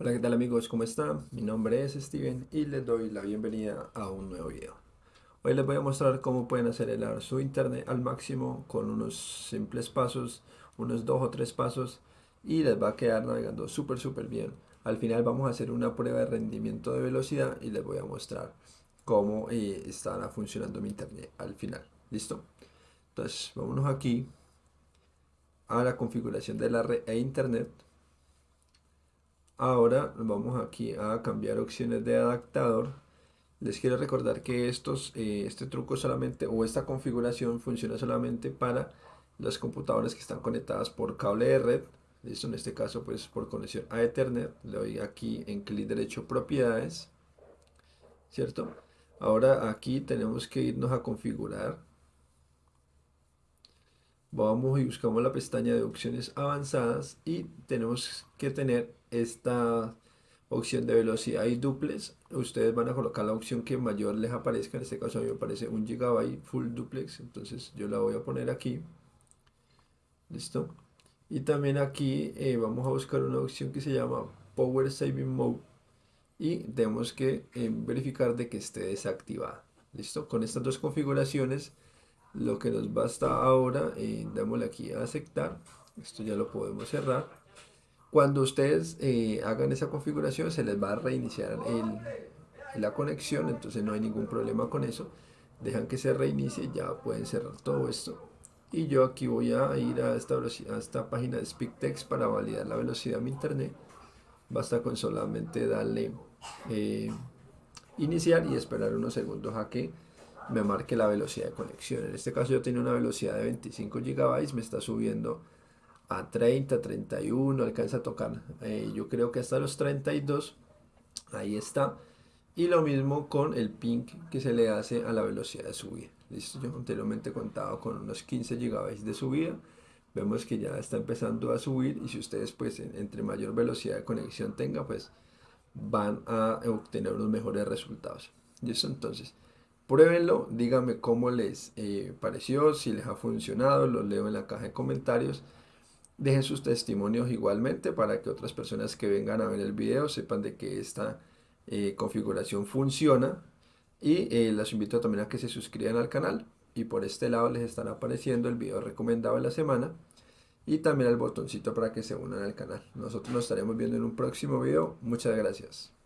Hola qué tal amigos, ¿cómo están? Mi nombre es Steven y les doy la bienvenida a un nuevo video. Hoy les voy a mostrar cómo pueden acelerar su internet al máximo con unos simples pasos, unos dos o tres pasos y les va a quedar navegando súper súper bien. Al final vamos a hacer una prueba de rendimiento de velocidad y les voy a mostrar cómo eh, estará funcionando mi internet al final. ¿Listo? Entonces vámonos aquí a la configuración de la red e internet Ahora vamos aquí a cambiar opciones de adaptador. Les quiero recordar que estos, eh, este truco solamente o esta configuración funciona solamente para las computadoras que están conectadas por cable de red. Listo, en este caso pues por conexión a Ethernet. Le doy aquí en clic derecho propiedades. ¿Cierto? Ahora aquí tenemos que irnos a configurar vamos y buscamos la pestaña de opciones avanzadas y tenemos que tener esta opción de velocidad y duplex ustedes van a colocar la opción que mayor les aparezca. En este caso a mí me parece un gigabyte full duplex. Entonces yo la voy a poner aquí. Listo. Y también aquí eh, vamos a buscar una opción que se llama power saving mode. Y tenemos que eh, verificar de que esté desactivada. Listo. Con estas dos configuraciones lo que nos basta ahora, eh, dámosle aquí a aceptar, esto ya lo podemos cerrar. Cuando ustedes eh, hagan esa configuración se les va a reiniciar el, la conexión, entonces no hay ningún problema con eso. Dejan que se reinicie, ya pueden cerrar todo esto. Y yo aquí voy a ir a esta, a esta página de SpeakText para validar la velocidad de mi internet. Basta con solamente darle eh, iniciar y esperar unos segundos a que me marque la velocidad de conexión. En este caso yo tenía una velocidad de 25 GB, me está subiendo a 30, 31, alcanza a tocar, eh, yo creo que hasta los 32, ahí está. Y lo mismo con el ping que se le hace a la velocidad de subida. Listo, yo anteriormente contaba con unos 15 GB de subida. Vemos que ya está empezando a subir y si ustedes pues entre mayor velocidad de conexión tenga pues van a obtener unos mejores resultados. Listo, entonces Pruébenlo, díganme cómo les eh, pareció, si les ha funcionado, los leo en la caja de comentarios. Dejen sus testimonios igualmente para que otras personas que vengan a ver el video sepan de que esta eh, configuración funciona. Y eh, los invito también a que se suscriban al canal. Y por este lado les estará apareciendo el video recomendado de la semana. Y también el botoncito para que se unan al canal. Nosotros nos estaremos viendo en un próximo video. Muchas gracias.